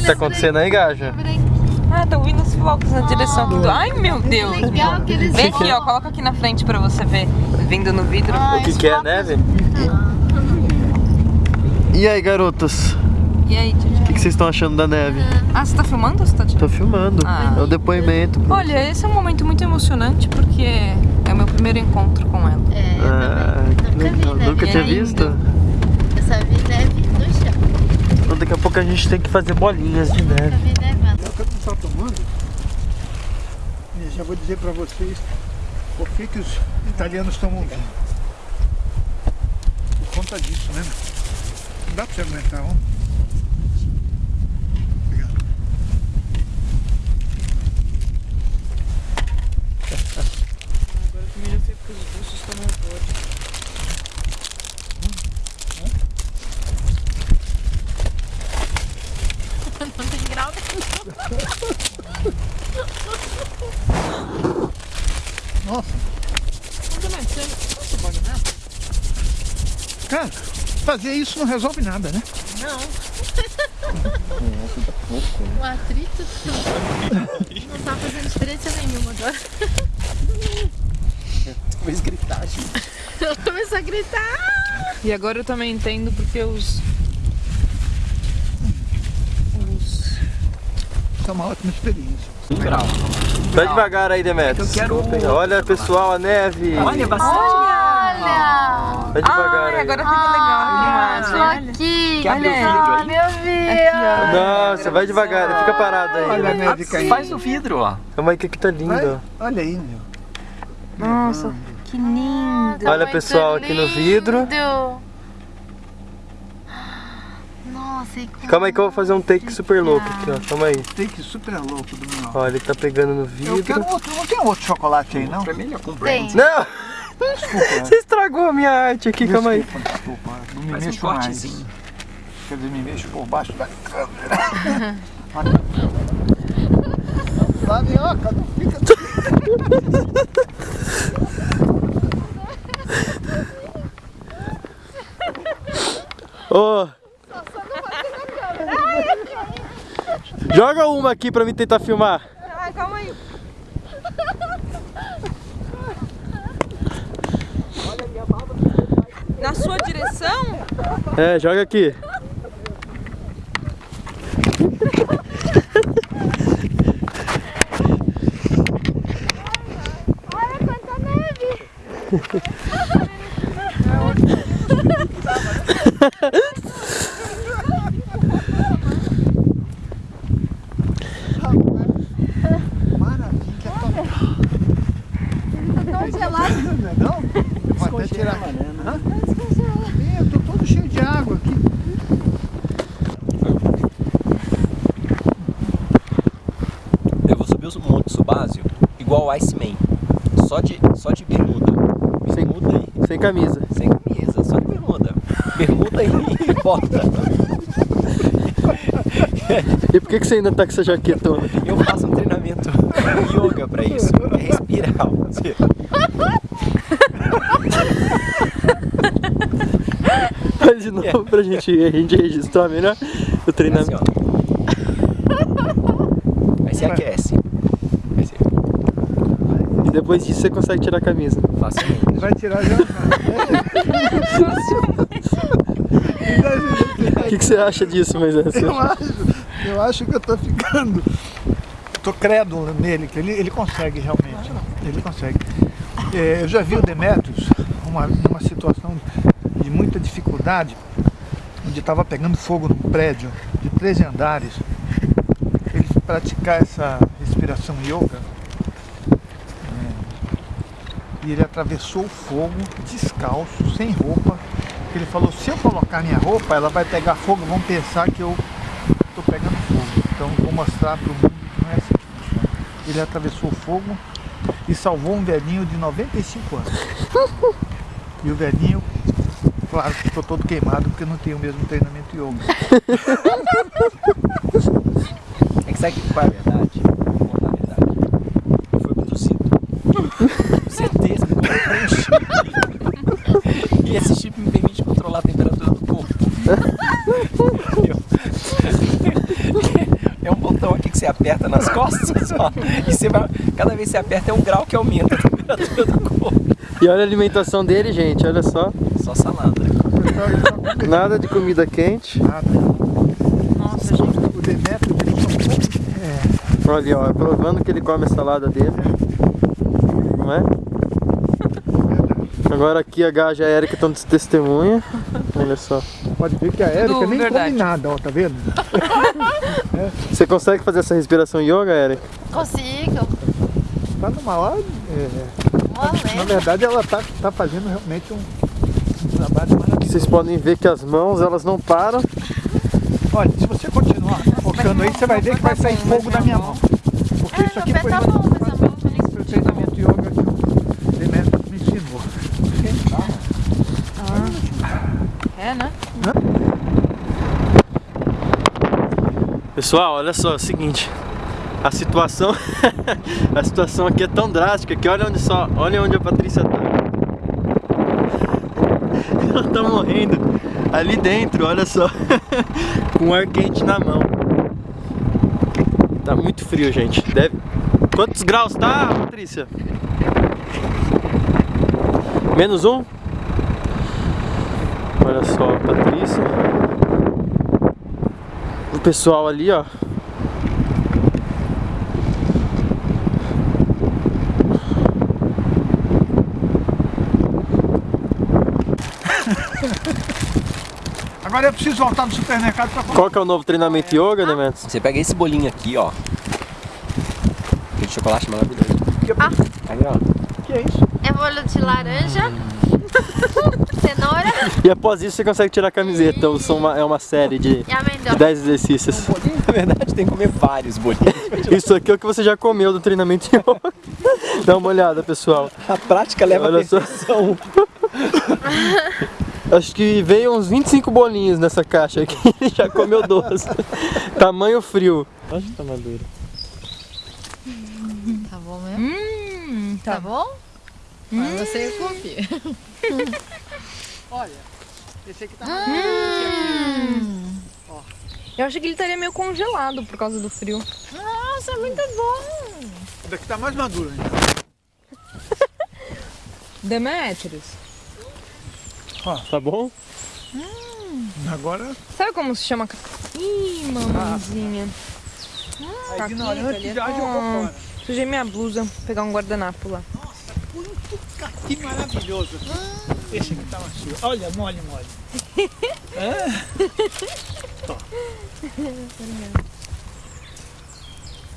que tá acontecendo aí, Gaja? Ah, tô ouvindo os flocos na direção aqui do... Ai, meu Deus. Legal que eles Vem aqui, ó. Coloca aqui na frente pra você ver. Vindo no vidro. O que, que é neve? E aí, garotas? E aí? O que, que vocês estão achando da neve? Ah, você tá filmando ou você tá tirando? Tô filmando. Ah. É o depoimento. Olha, esse é um momento muito emocionante porque é o meu primeiro encontro com ela. É, eu Ah, Nunca vi. Nunca É tinha visto? Eu só vi neve daqui a pouco a gente tem que fazer bolinhas de neve. Eu não está tomando. E já vou dizer para vocês por que, que os italianos tomam vinho. Por conta disso, né? Não dá para você aguentar, ó. Obrigado. Agora também já sei porque os russos tomam vodka. Não tem grau Nossa. Cara, fazer isso não resolve nada, né? O atrito não tá fazendo diferença nenhuma agora. Vou gritar, gente. Eu começo a gritar. E agora eu também entendo porque os... Os... Isso é uma ótima experiência. Vai devagar aí, Demetrius. Eu quero- Olha, pessoal, a neve. Olha, bastante. Olha! Vai devagar Ai, aí. agora fica legal a imagem. Olha. Aqui! O Olha. vidro aí? Olha o vídeo! Nossa, vai devagar, fica parado aí. Olha a neve Ah, caindo. Faz o vidro, ó. Calma aí que aqui tá lindo. Olha aí, meu. Nossa, que lindo. Olha, Muito pessoal, aqui no vidro. Nossa, como... Calma aí que eu vou fazer um take super louco aqui, ó. Calma aí. Take super louco do meu. Ó, ele tá pegando no Eu vidro. quero outro, não tem outro chocolate aí, não? Pra mim ele é com. Não! Desculpa. Você estragou a minha arte aqui, calma aí. Desculpa, desculpa. Não me Faz um mexo mais. cortezinho. Quer dizer, me mexo por baixo da câmera. Lá, minhoca, não fica... Ô! Joga uma aqui pra mim tentar filmar. Ah, calma aí. Na sua direção? É, joga aqui. Olha quanta neve! Maravilha, Tá tão gelado. não é não? Vou até tirar. Hã? É, eu tô todo cheio de água aqui. Eu vou subir o Monte Subásio igual o Iceman. Só de, só de bermuda. Sem- Bermuda aí. Sem camisa. Sem camisa, só de bermuda. Bermuda e bota. E por que, que você ainda tá com essa jaquetona? Eu faço um treinamento yoga pra isso. É respirar. De novo pra gente, a gente registrar melhor o Assim, treinamento. ó. Aí você aquece. Aí você E depois disso você consegue tirar a camisa. facilmente. Vai tirar já? O que, que você acha disso, Moisés? Eu acho, eu acho que eu tô ficando. Tô crédulo nele, que ele, ele consegue realmente. Ele consegue. É, eu já vi o Demetrius uma, numa situação de muita dificuldade, onde estava pegando fogo num prédio de 13 andares. Ele praticar essa respiração yoga. é, e ele atravessou o fogo descalço, sem roupa. Ele falou, se eu colocar minha roupa, ela vai pegar fogo, vão pensar que eu estou pegando fogo. Então vou mostrar para o mundo que não é assim que funciona. Ele atravessou o fogo e salvou um velhinho de 95 anos. E o velhinho, claro que ficou todo queimado porque não tem o mesmo treinamento yoga. É que sabe qual é a verdade? A verdade. Eu fui abduzido. Com certeza, me colocaram um chip. E esse chip me permite controlar a temperatura do corpo. Entendeu? nas costas, ó. E você vai, cada vez que você aperta é um grau que aumenta a temperatura do corpo. E olha a alimentação dele, gente, olha só. Só salada. Nada de comida quente. Nada. Nossa, gente. O Demetrio. É, Olha, ó, provando que ele come a salada dele. Não é? Agora aqui a Gaja e a Erika estão de testemunha. Olha só. pode ver que a Tudo nem verdade. come nada, ó, tá vendo? Você consegue fazer essa respiração yoga, Erika? Consigo. Tá numa hora. é, na verdade, ela tá, tá fazendo realmente um trabalho maravilhoso. Vocês podem ver que as mãos, elas não param. Olha, se você continuar focando aí, você vai ver que vai sair fogo da minha mão. Porque isso aqui É, foi o treinamento yoga que o Demetrio me ensinou. É, né? Pessoal, olha só, é o seguinte. A situação, a situação aqui é tão drástica que olha onde só, olha onde a Patrícia tá. Ela tá morrendo ali dentro, olha só, com ar quente na mão. Tá muito frio, gente. Deve. Quantos graus tá, Patrícia? Menos um? Olha só, Patrícia. O pessoal ali, ó. Agora eu preciso voltar no supermercado para Qual que é o novo treinamento yoga, Demetrius? Você pega esse bolinho aqui, ó. Aquele chocolate maravilhoso. Aí, ó. que é isso? É bolo de laranja, cenoura E após isso você consegue tirar a camiseta. ou são uma- é uma série de e amendoim. 10 exercícios. Na verdade, tem que comer vários bolinhos. Isso aqui é o que você já comeu do treinamento yoga. Dá uma olhada, pessoal. A prática leva Olha a só. Acho que veio uns 25 bolinhos nessa caixa aqui. Ele já comeu 12. Tamanho frio. Acho que tá maduro. Tá bom mesmo? Hum, Tá, tá. bom? Mas você confia. Olha, esse aqui tá Eu achei que ele estaria meio congelado por causa do frio. Nossa, muito bom. Esse daqui tá mais maduro ainda. Demetrius, Tá bom? Agora, sabe como se chama? Ih, mamãezinha. a Tá ignorante já jogou Ah. fora. Sujei minha blusa, vou pegar um guardanapo lá. Que maravilhoso. Esse aqui tá macio. Olha, mole, mole.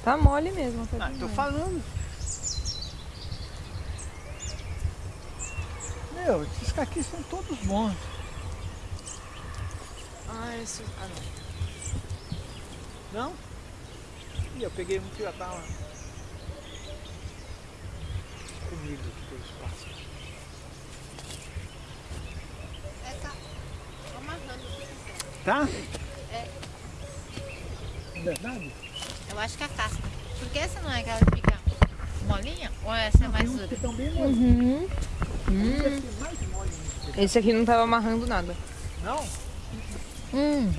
Tá mole mesmo. Tá Ah, tô falando. Meu, esses caquis são todos bons. Ah, esse... ah, não. Não? Ih, eu peguei um que já tava comigo aqui pelo espaço. É, tá. Amarrando. Tá? É. Verdade? Eu acho que é a casca. Porque essa não é aquela que fica molinha? Ou essa é mais dura? Uhum. Aqui é ainda. Esse aqui não tava amarrando nada. Não? Hum.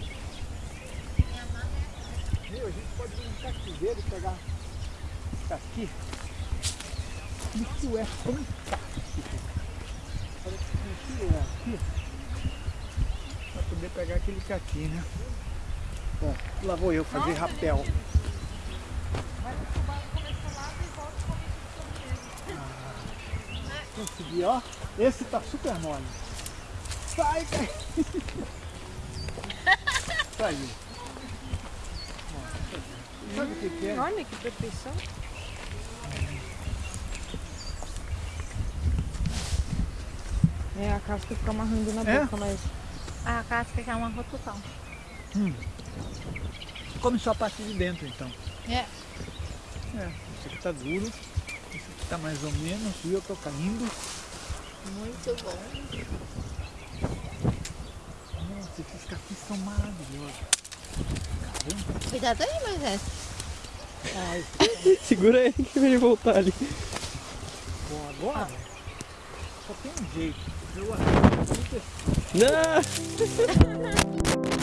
Meu, a gente pode vir no cativeiro e pegar caqui. Isso é fantástico. Olha que é aqui. Pra poder pegar aquele caqui, né? Bom, lá vou eu fazer rapel. Ah, Consegui, ó. Esse tá super mole. Sai, cai. Saiu. Sabe o que, que é? Olha que perfeição. É, a casca fica amarrando na É? boca, mas... Ah, a casca que é uma rototal. Come só a parte de dentro, então. É. É, esse aqui tá duro, esse aqui tá mais ou menos, e eu tô caindo. Muito bom. Nossa, esses caqui são maravilhosos. Caramba. Cuidado aí, Moisés. Ai, Segura ele que vai voltar ali. bom, agora só tem um jeito. Eu Não!